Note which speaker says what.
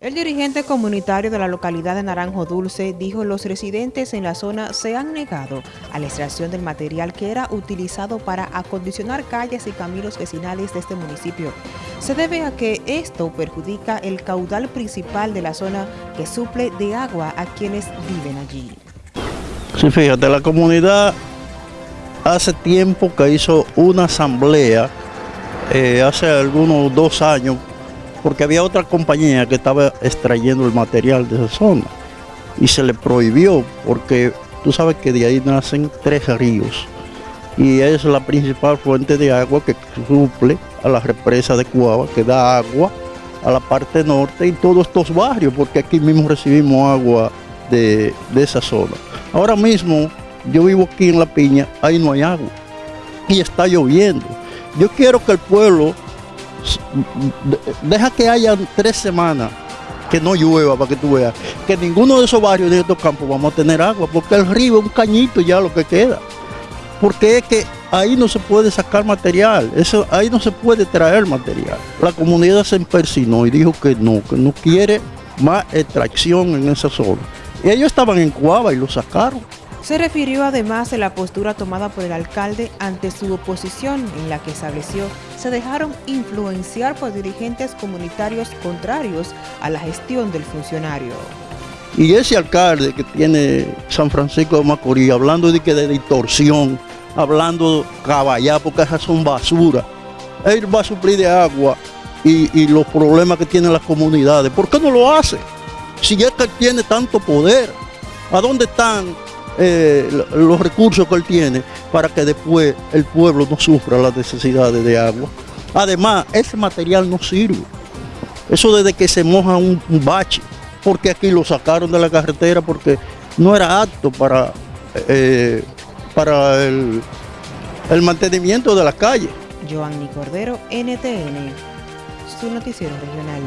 Speaker 1: El dirigente comunitario de la localidad de Naranjo Dulce dijo los residentes en la zona se han negado a la extracción del material que era utilizado para acondicionar calles y caminos vecinales de este municipio. Se debe a que esto perjudica el caudal principal de la zona que suple de agua a quienes viven allí.
Speaker 2: Sí, fíjate, la comunidad hace tiempo que hizo una asamblea, eh, hace algunos dos años, porque había otra compañía que estaba extrayendo el material de esa zona y se le prohibió porque tú sabes que de ahí nacen tres ríos y es la principal fuente de agua que suple a la represa de Cuava, que da agua a la parte norte y todos estos barrios, porque aquí mismo recibimos agua de, de esa zona. Ahora mismo yo vivo aquí en La Piña, ahí no hay agua y está lloviendo. Yo quiero que el pueblo deja que haya tres semanas que no llueva para que tú veas que ninguno de esos barrios de estos campos vamos a tener agua porque el río es un cañito ya lo que queda. Porque es que ahí no se puede sacar material eso ahí no se puede traer material. La comunidad se empersinó y dijo que no que no quiere más extracción en esa zona. Y ellos estaban en Cuava y lo sacaron
Speaker 1: se refirió además a la postura tomada por el alcalde ante su oposición en la que estableció se dejaron influenciar por dirigentes comunitarios contrarios a la gestión del funcionario.
Speaker 2: Y ese alcalde que tiene San Francisco de Macorís, hablando de que de distorsión, hablando caballá, porque esas son basura, él va a suplir de agua y, y los problemas que tienen las comunidades. ¿Por qué no lo hace? Si es que tiene tanto poder, ¿a dónde están eh, los recursos que él tiene para que después el pueblo no sufra las necesidades de agua. Además, ese material no sirve. Eso desde que se moja un, bache, porque aquí lo sacaron de la carretera porque no era apto para, eh, para el, mantenimiento de la calle.
Speaker 1: Joanny Cordero, NTN, su noticiero regional.